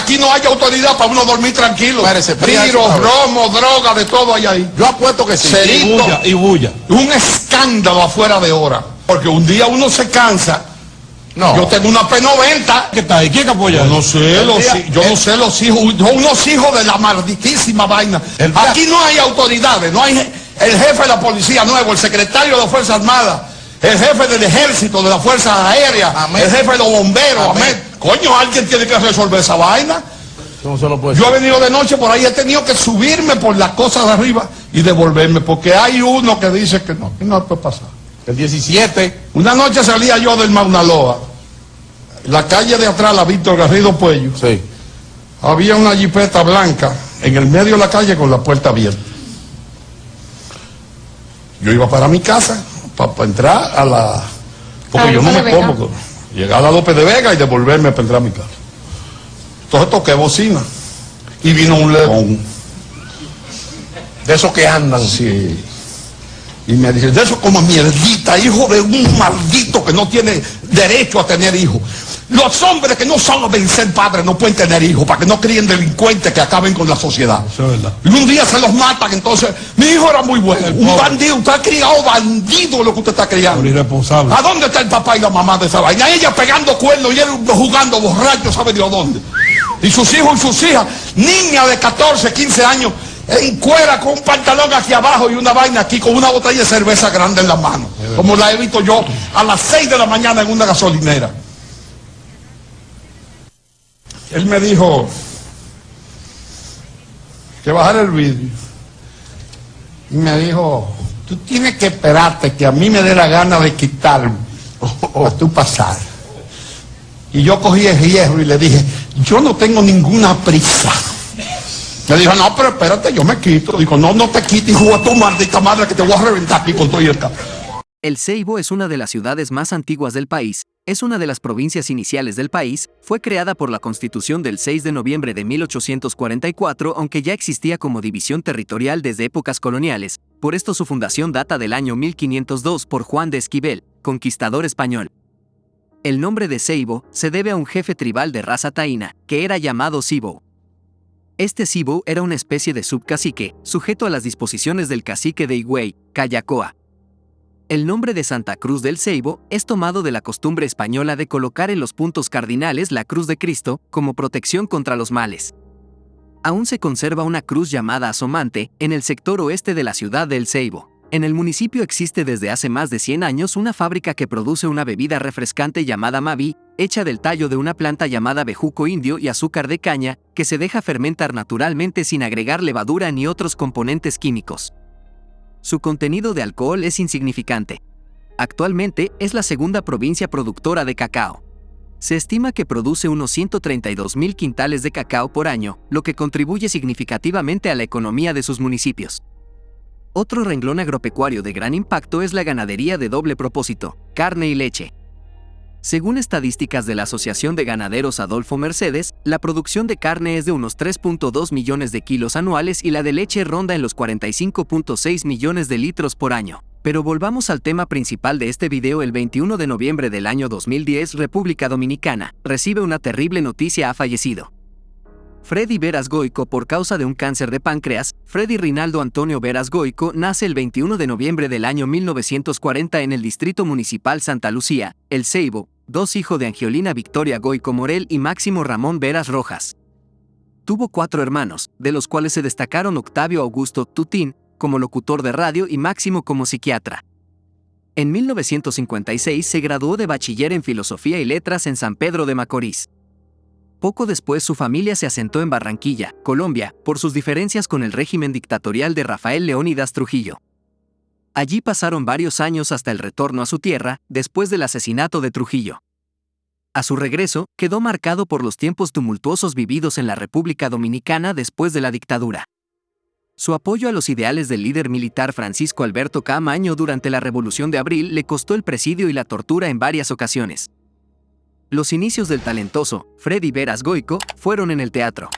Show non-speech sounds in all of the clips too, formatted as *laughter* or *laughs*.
aquí no hay autoridad para uno dormir tranquilo. Espérese, fría Tiro, eso, romo, droga, de todo hay ahí. Yo apuesto que sí. Cerito. Y bulla, y bulla. Un escándalo afuera de hora. Porque un día uno se cansa. No. Yo tengo una P90. ¿Qué está ahí? ¿Quién que apoya? Yo no sé, los, día- yo no sé los hijos, unos hijos de la malditísima vaina. El Aquí no hay autoridades, no hay el jefe de la policía nuevo, el secretario de las Fuerzas Armadas, el jefe del ejército, de las Fuerzas Aéreas, Amén. el jefe de los bomberos, Amén. amén. Coño, alguien tiene que resolver esa vaina. No se lo puede Yo he venido de noche por ahí, he tenido que subirme por las cosas de arriba y devolverme, porque hay uno que dice que no, que no puede pasar. El 17. Una noche salía yo del Mauna Loa, la calle de atrás, la Víctor Garrido Puello, Sí. había una jipeta blanca en el medio de la calle con la puerta abierta. Yo iba para mi casa, para entrar a la... Porque A yo no me como, llegar a López de Vega y devolverme para entrar a mi casa. Entonces toqué bocina y vino un león. De esos que andan. Sí. Y me dice, de eso como mierdita, hijo de un maldito que no tiene derecho a tener hijos. Los hombres que no saben ser padres no pueden tener hijos para que no críen delincuentes que acaben con la sociedad. Eso es verdad. Y un día se los matan, entonces, mi hijo era muy bueno, El un pobre. bandido, usted ha criado bandido lo que usted está criando. irresponsable. ¿A dónde está el papá y la mamá de esa vaina? Ella pegando cuernos y él jugando borracho, ¿sabe Dios dónde? Y sus hijos y sus hijas, niña de 14, 15 años, en cuera con un pantalón aquí abajo y una vaina aquí con una botella de cerveza grande en la mano. Como la he visto yo a las 6 de la mañana en una gasolinera. Él me dijo que bajara el vídeo. Y me dijo, tú tienes que esperarte que a mí me dé la gana de quitarme para tú pasar. Y yo cogí el hierro y le dije, yo no tengo ninguna prisa. Me dijo, no, pero espérate, yo me quito. Dijo, no, no te quites, hijo de tu maldita madre, que te voy a reventar aquí con todo y el carro. El Ceibo es una de las ciudades más antiguas del país, es una de las provincias iniciales del país, fue creada por la Constitución del 6 de noviembre de 1844, aunque ya existía como división territorial desde épocas coloniales, por esto su fundación data del año 1502 por Juan de Esquivel, conquistador español. El nombre de Ceibo se debe a un jefe tribal de raza taína, que era llamado Cibo. Este Cibo era una especie de subcacique, sujeto a las disposiciones del cacique de Higüey, Cayacoa, el nombre de Santa Cruz del Ceibo es tomado de la costumbre española de colocar en los puntos cardinales la cruz de Cristo como protección contra los males. Aún se conserva una cruz llamada asomante en el sector oeste de la ciudad del Ceibo. En el municipio existe desde hace más de 100 años una fábrica que produce una bebida refrescante llamada Mavi, hecha del tallo de una planta llamada bejuco indio y azúcar de caña, que se deja fermentar naturalmente sin agregar levadura ni otros componentes químicos. Su contenido de alcohol es insignificante. Actualmente es la segunda provincia productora de cacao. Se estima que produce unos 132 mil quintales de cacao por año, lo que contribuye significativamente a la economía de sus municipios. Otro renglón agropecuario de gran impacto es la ganadería de doble propósito, carne y leche. Según estadísticas de la Asociación de Ganaderos Adolfo Mercedes, la producción de carne es de unos 3.2 millones de kilos anuales y la de leche ronda en los 45.6 millones de litros por año. Pero volvamos al tema principal de este video el 21 de noviembre del año 2010 República Dominicana recibe una terrible noticia ha fallecido. Freddy Veras Goico por causa de un cáncer de páncreas, Freddy Rinaldo Antonio Veras Goico nace el 21 de noviembre del año 1940 en el Distrito Municipal Santa Lucía, El Ceibo, dos hijos de Angiolina Victoria Goico Morel y Máximo Ramón Veras Rojas. Tuvo cuatro hermanos, de los cuales se destacaron Octavio Augusto Tutín, como locutor de radio y Máximo como psiquiatra. En 1956 se graduó de bachiller en Filosofía y Letras en San Pedro de Macorís. Poco después su familia se asentó en Barranquilla, Colombia, por sus diferencias con el régimen dictatorial de Rafael Leónidas Trujillo. Allí pasaron varios años hasta el retorno a su tierra, después del asesinato de Trujillo. A su regreso, quedó marcado por los tiempos tumultuosos vividos en la República Dominicana después de la dictadura. Su apoyo a los ideales del líder militar Francisco Alberto Camaño durante la Revolución de Abril le costó el presidio y la tortura en varias ocasiones. Los inicios del talentoso Freddy Veras Goico fueron en el teatro.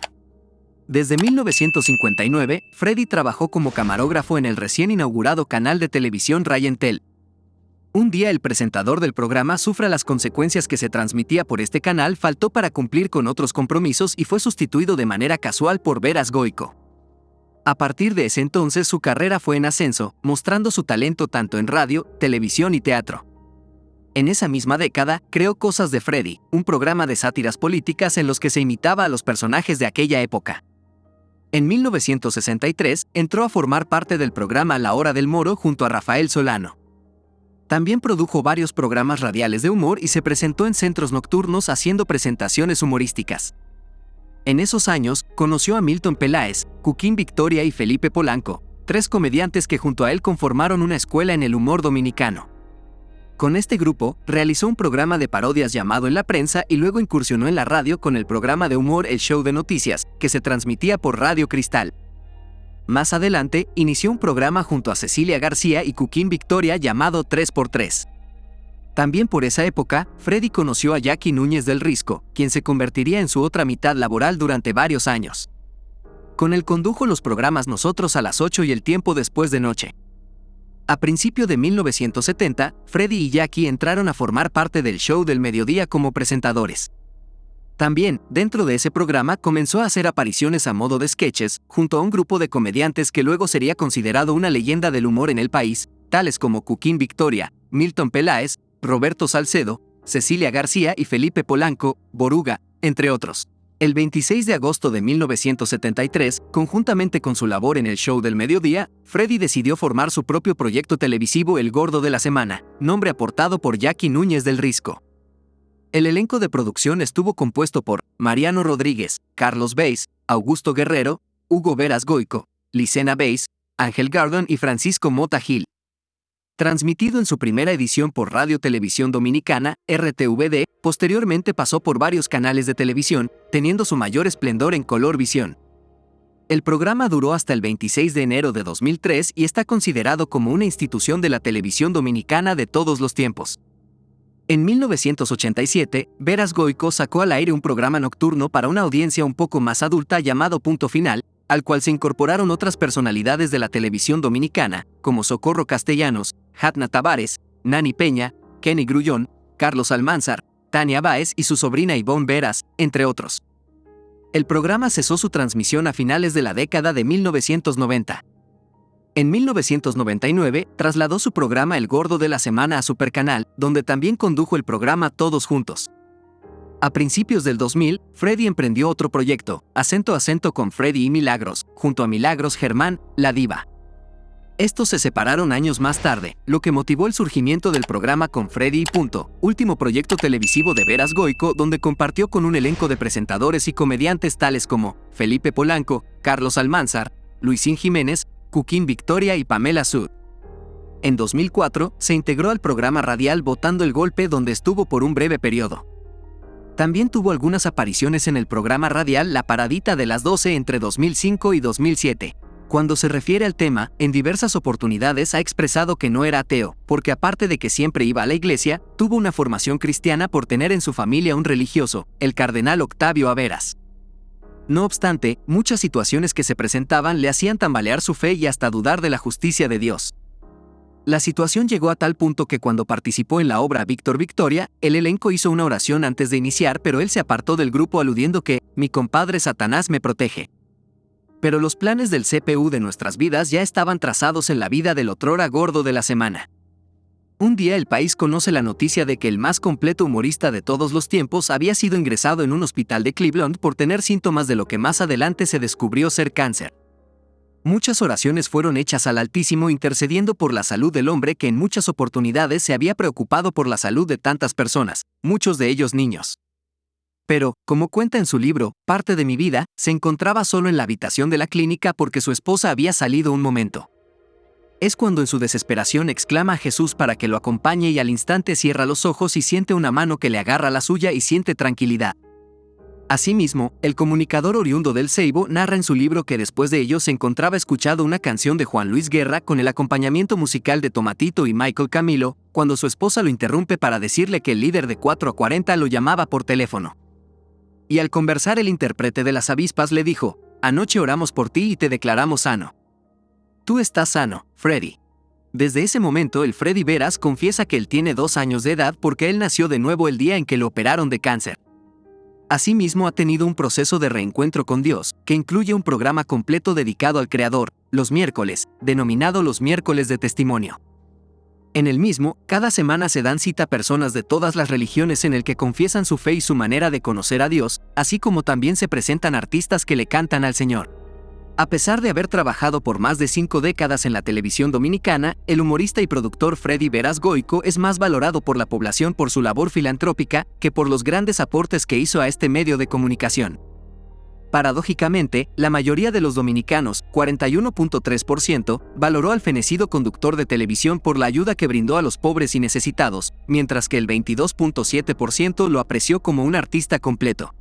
Desde 1959, Freddy trabajó como camarógrafo en el recién inaugurado canal de televisión Rayentel. Un día el presentador del programa sufra las consecuencias que se transmitía por este canal, faltó para cumplir con otros compromisos y fue sustituido de manera casual por Veras Goico. A partir de ese entonces su carrera fue en ascenso, mostrando su talento tanto en radio, televisión y teatro. En esa misma década, creó Cosas de Freddy, un programa de sátiras políticas en los que se imitaba a los personajes de aquella época. En 1963, entró a formar parte del programa La Hora del Moro junto a Rafael Solano. También produjo varios programas radiales de humor y se presentó en centros nocturnos haciendo presentaciones humorísticas. En esos años, conoció a Milton Peláez, Cuquín Victoria y Felipe Polanco, tres comediantes que junto a él conformaron una escuela en el humor dominicano. Con este grupo, realizó un programa de parodias llamado En la prensa y luego incursionó en la radio con el programa de humor El Show de Noticias, que se transmitía por Radio Cristal. Más adelante, inició un programa junto a Cecilia García y Cuquín Victoria llamado 3x3. También por esa época, Freddy conoció a Jackie Núñez del Risco, quien se convertiría en su otra mitad laboral durante varios años. Con él condujo los programas Nosotros a las 8 y El Tiempo después de Noche. A principio de 1970, Freddy y Jackie entraron a formar parte del show del mediodía como presentadores. También, dentro de ese programa, comenzó a hacer apariciones a modo de sketches, junto a un grupo de comediantes que luego sería considerado una leyenda del humor en el país, tales como Cuquín Victoria, Milton Peláez, Roberto Salcedo, Cecilia García y Felipe Polanco, Boruga, entre otros. El 26 de agosto de 1973, conjuntamente con su labor en el show del mediodía, Freddy decidió formar su propio proyecto televisivo El Gordo de la Semana, nombre aportado por Jackie Núñez del Risco. El elenco de producción estuvo compuesto por Mariano Rodríguez, Carlos Beis, Augusto Guerrero, Hugo Veras Goico, Licena Beis, Ángel Gardon y Francisco Mota Gil. Transmitido en su primera edición por Radio Televisión Dominicana, RTVD, posteriormente pasó por varios canales de televisión, teniendo su mayor esplendor en color visión. El programa duró hasta el 26 de enero de 2003 y está considerado como una institución de la televisión dominicana de todos los tiempos. En 1987, Veras Goico sacó al aire un programa nocturno para una audiencia un poco más adulta llamado Punto Final, al cual se incorporaron otras personalidades de la televisión dominicana, como Socorro Castellanos, Hatna Tavares, Nani Peña, Kenny Grullón, Carlos Almanzar, Tania Báez y su sobrina Ivonne Veras, entre otros. El programa cesó su transmisión a finales de la década de 1990. En 1999, trasladó su programa El Gordo de la Semana a Supercanal, donde también condujo el programa Todos Juntos. A principios del 2000, Freddy emprendió otro proyecto, Acento Acento con Freddy y Milagros, junto a Milagros Germán, la diva. Estos se separaron años más tarde, lo que motivó el surgimiento del programa con Freddy y Punto, último proyecto televisivo de Veras Goico donde compartió con un elenco de presentadores y comediantes tales como Felipe Polanco, Carlos Almanzar, Luisín Jiménez, Cuquín Victoria y Pamela Sud. En 2004, se integró al programa radial Votando el Golpe donde estuvo por un breve periodo. También tuvo algunas apariciones en el programa radial La Paradita de las 12 entre 2005 y 2007. Cuando se refiere al tema, en diversas oportunidades ha expresado que no era ateo, porque aparte de que siempre iba a la iglesia, tuvo una formación cristiana por tener en su familia un religioso, el cardenal Octavio Averas. No obstante, muchas situaciones que se presentaban le hacían tambalear su fe y hasta dudar de la justicia de Dios. La situación llegó a tal punto que cuando participó en la obra Víctor Victoria, el elenco hizo una oración antes de iniciar, pero él se apartó del grupo aludiendo que, mi compadre Satanás me protege. Pero los planes del CPU de nuestras vidas ya estaban trazados en la vida del otrora gordo de la semana. Un día el país conoce la noticia de que el más completo humorista de todos los tiempos había sido ingresado en un hospital de Cleveland por tener síntomas de lo que más adelante se descubrió ser cáncer. Muchas oraciones fueron hechas al Altísimo intercediendo por la salud del hombre que en muchas oportunidades se había preocupado por la salud de tantas personas, muchos de ellos niños. Pero, como cuenta en su libro, Parte de mi vida, se encontraba solo en la habitación de la clínica porque su esposa había salido un momento. Es cuando en su desesperación exclama a Jesús para que lo acompañe y al instante cierra los ojos y siente una mano que le agarra la suya y siente tranquilidad. Asimismo, el comunicador oriundo del Ceibo narra en su libro que después de ello se encontraba escuchando una canción de Juan Luis Guerra con el acompañamiento musical de Tomatito y Michael Camilo, cuando su esposa lo interrumpe para decirle que el líder de 4 a 40 lo llamaba por teléfono. Y al conversar el intérprete de las avispas le dijo, Anoche oramos por ti y te declaramos sano. Tú estás sano, Freddy. Desde ese momento, el Freddy Veras confiesa que él tiene dos años de edad porque él nació de nuevo el día en que lo operaron de cáncer. Asimismo, ha tenido un proceso de reencuentro con Dios, que incluye un programa completo dedicado al Creador, los miércoles, denominado los miércoles de testimonio. En el mismo, cada semana se dan cita personas de todas las religiones en el que confiesan su fe y su manera de conocer a Dios, así como también se presentan artistas que le cantan al Señor. A pesar de haber trabajado por más de cinco décadas en la televisión dominicana, el humorista y productor Freddy Veras Goico es más valorado por la población por su labor filantrópica que por los grandes aportes que hizo a este medio de comunicación. Paradójicamente, la mayoría de los dominicanos, 41.3%, valoró al fenecido conductor de televisión por la ayuda que brindó a los pobres y necesitados, mientras que el 22.7% lo apreció como un artista completo.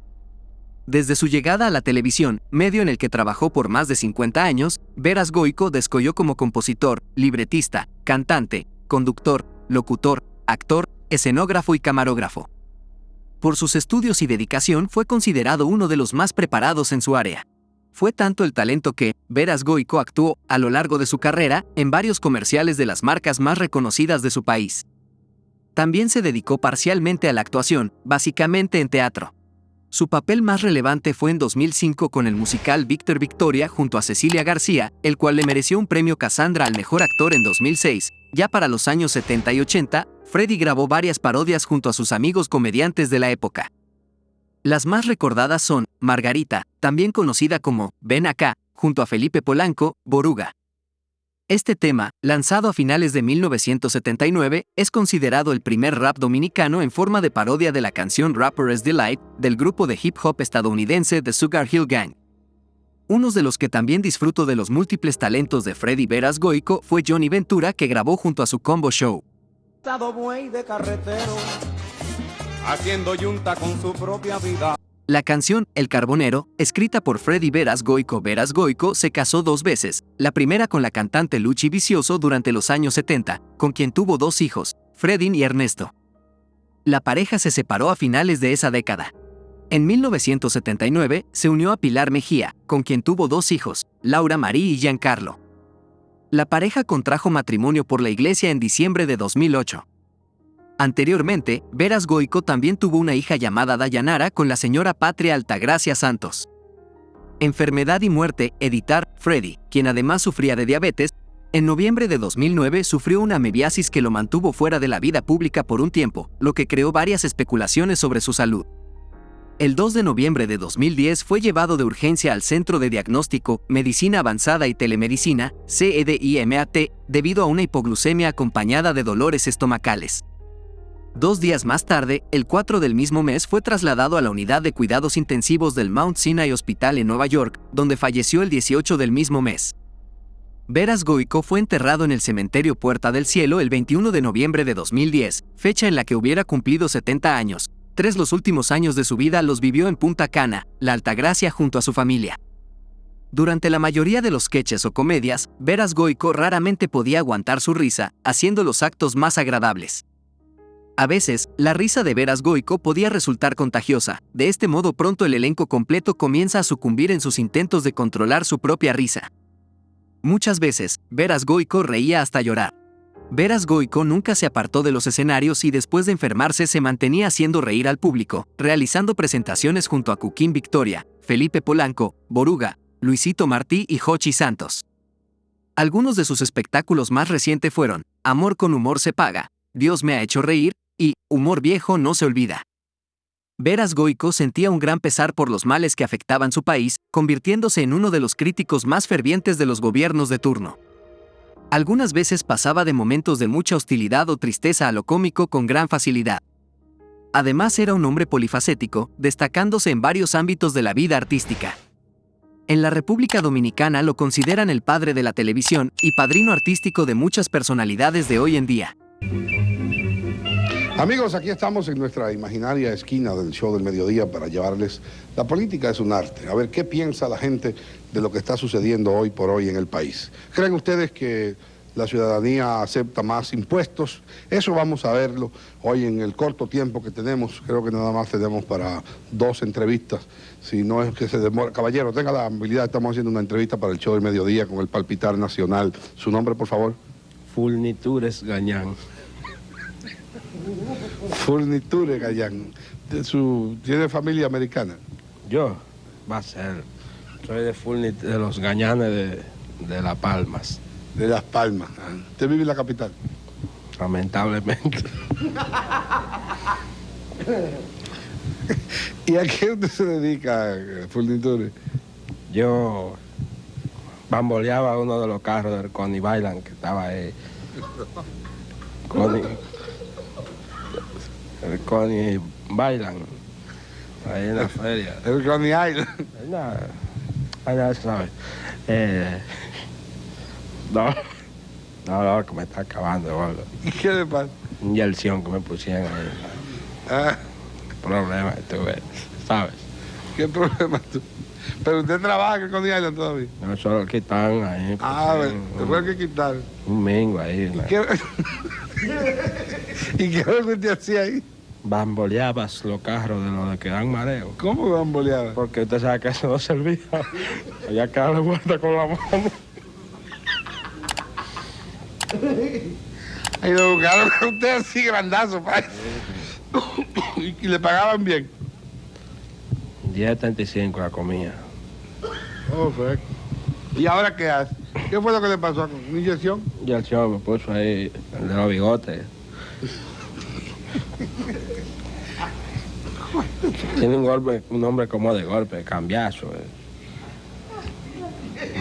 Desde su llegada a la televisión, medio en el que trabajó por más de 50 años, Veras Goico descolló como compositor, libretista, cantante, conductor, locutor, actor, escenógrafo y camarógrafo. Por sus estudios y dedicación fue considerado uno de los más preparados en su área. Fue tanto el talento que, Veras Goico actuó, a lo largo de su carrera, en varios comerciales de las marcas más reconocidas de su país. También se dedicó parcialmente a la actuación, básicamente en teatro. Su papel más relevante fue en 2005 con el musical Víctor Victoria junto a Cecilia García, el cual le mereció un premio Cassandra al mejor actor en 2006. Ya para los años 70 y 80, Freddy grabó varias parodias junto a sus amigos comediantes de la época. Las más recordadas son Margarita, también conocida como Ven acá, junto a Felipe Polanco, Boruga, este tema, lanzado a finales de 1979, es considerado el primer rap dominicano en forma de parodia de la canción Rapper's Delight del grupo de hip hop estadounidense The Sugar Hill Gang. Uno de los que también disfruto de los múltiples talentos de Freddy Veras Goico fue Johnny Ventura que grabó junto a su combo show. haciendo yunta con su propia vida. La canción El Carbonero, escrita por Freddy Veras Goico Veras Goico, se casó dos veces, la primera con la cantante Luchi Vicioso durante los años 70, con quien tuvo dos hijos, Freddy y Ernesto. La pareja se separó a finales de esa década. En 1979 se unió a Pilar Mejía, con quien tuvo dos hijos, Laura Marie y Giancarlo. La pareja contrajo matrimonio por la iglesia en diciembre de 2008. Anteriormente, Veras Goico también tuvo una hija llamada Dayanara con la señora Patria Altagracia Santos. Enfermedad y muerte, editar, Freddy, quien además sufría de diabetes, en noviembre de 2009 sufrió una mebiasis que lo mantuvo fuera de la vida pública por un tiempo, lo que creó varias especulaciones sobre su salud. El 2 de noviembre de 2010 fue llevado de urgencia al Centro de Diagnóstico, Medicina Avanzada y Telemedicina, CEDIMAT, debido a una hipoglucemia acompañada de dolores estomacales. Dos días más tarde, el 4 del mismo mes fue trasladado a la unidad de cuidados intensivos del Mount Sinai Hospital en Nueva York, donde falleció el 18 del mismo mes. Veras Goico fue enterrado en el cementerio Puerta del Cielo el 21 de noviembre de 2010, fecha en la que hubiera cumplido 70 años. Tres los últimos años de su vida los vivió en Punta Cana, la Altagracia junto a su familia. Durante la mayoría de los sketches o comedias, Veras Goico raramente podía aguantar su risa, haciendo los actos más agradables. A veces, la risa de Veras Goico podía resultar contagiosa, de este modo pronto el elenco completo comienza a sucumbir en sus intentos de controlar su propia risa. Muchas veces, Veras Goico reía hasta llorar. Veras Goico nunca se apartó de los escenarios y después de enfermarse se mantenía haciendo reír al público, realizando presentaciones junto a Cuquín Victoria, Felipe Polanco, Boruga, Luisito Martí y Jochi Santos. Algunos de sus espectáculos más recientes fueron Amor con humor se paga, Dios me ha hecho reír y humor viejo no se olvida. Veras Goico sentía un gran pesar por los males que afectaban su país, convirtiéndose en uno de los críticos más fervientes de los gobiernos de turno. Algunas veces pasaba de momentos de mucha hostilidad o tristeza a lo cómico con gran facilidad. Además era un hombre polifacético, destacándose en varios ámbitos de la vida artística. En la República Dominicana lo consideran el padre de la televisión y padrino artístico de muchas personalidades de hoy en día. Amigos, aquí estamos en nuestra imaginaria esquina del show del mediodía para llevarles la política es un arte. A ver qué piensa la gente de lo que está sucediendo hoy por hoy en el país. ¿Creen ustedes que la ciudadanía acepta más impuestos? Eso vamos a verlo hoy en el corto tiempo que tenemos. Creo que nada más tenemos para dos entrevistas. Si no es que se demora. Caballero, tenga la habilidad, estamos haciendo una entrevista para el show del mediodía con el Palpitar Nacional. ¿Su nombre, por favor? Furnitures Gañán. Furniture Gallán. De su, ¿Tiene familia americana? Yo, va a ser. Soy de Furnit de los Gañanes de, de Las Palmas, De Las Palmas. Ah, ¿Usted vive en la capital? lamentablemente. *laughs* ¿Y a qué usted se dedica, eh, Furniture? Yo bamboleaba uno de los carros del Connie Bailan que estaba ahí. Connie. El Connie Bailan. Ahí en la feria. El Coney Island. No, ah, ya se sabe. Eh, no, no, no, que me está acabando, boludo. ¿Y qué le pasa? Un yerción que me pusieron ahí. Ah, Problema que tuve, ¿sabes? ¿Qué problema tú? Pero usted trabaja Coney Island todavía. No solo quitan ahí. Ah, pusieron bueno, te fue que quitar. Un mingo ahí. una- ¿Qué... *laughs* ¿Y qué es lo que usted hacía ahí? Bamboleabas los carros de los que dan mareo. ¿Cómo bamboleaba? Porque usted sabe que eso no servía. *laughs* Que darle vuelta con la mano. Y lo buscaron a *laughs* usted así grandazo, pa. y, *coughs* y le pagaban bien. 10.35 la comida. Oh, fue. ¿Y ahora qué hace? ¿Qué fue lo que le pasó? ¿Una inyección? Y el señor me puso ahí el de los bigotes. Tiene un golpe, un hombre como de golpe, cambiazo. eh.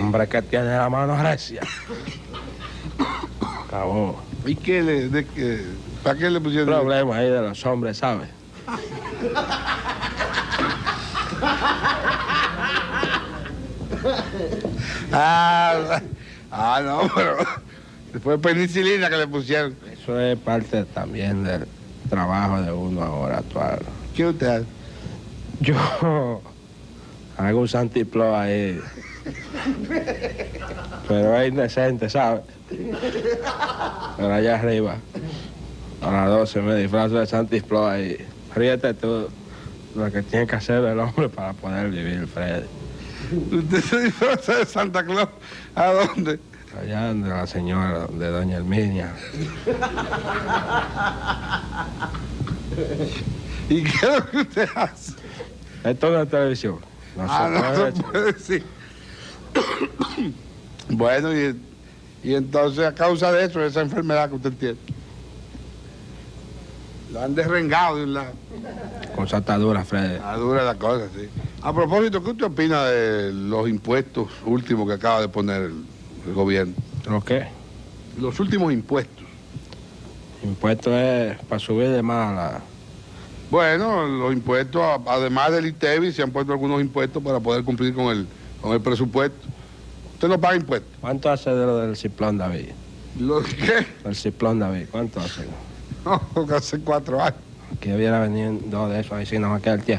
Hombre que tiene la mano recia. Acabó. ¿Y qué le, de qué? ¿Para qué le pusieron? Problema ahí de los hombres, ¿sabes? Ah, *laughs* ah, no, pero después penicilina que le pusieron. Eso es parte también del trabajo de uno ahora actual. ¿Qué usted hace? Yo hago un santiplo ahí. Pero es indecente, ¿sabes? Pero allá arriba, a las 12 me disfrazo de santiplo ahí. Ríete tú lo que tiene que hacer el hombre para poder vivir, Freddy. ¿Usted se disfraza de Santa Claus? ¿A dónde? Allá donde la señora, de doña Herminia. ¿Y qué es lo que usted hace? Esto es televisión. No ah, se no puede se puede decir. *coughs* bueno, y, y entonces a causa de eso, esa enfermedad que usted tiene. Lo han derrengado de un lado. Cosa está dura, Freddy. Ah, dura la cosa, sí. A propósito, ¿qué usted opina de los impuestos últimos que acaba de poner el, el gobierno? ¿Lo qué? Los últimos impuestos. Impuesto es para subir de más la... Bueno, los impuestos, además del ITEVI, se han puesto algunos impuestos para poder cumplir con el, con el presupuesto. Usted no paga impuestos. ¿Cuánto hace de lo del ciplón David? ¿Lo qué? El ciplón David, ¿cuánto hace? *laughs* Hace cuatro años. Que hubiera venido de esos ahí, si no me queda el tierra.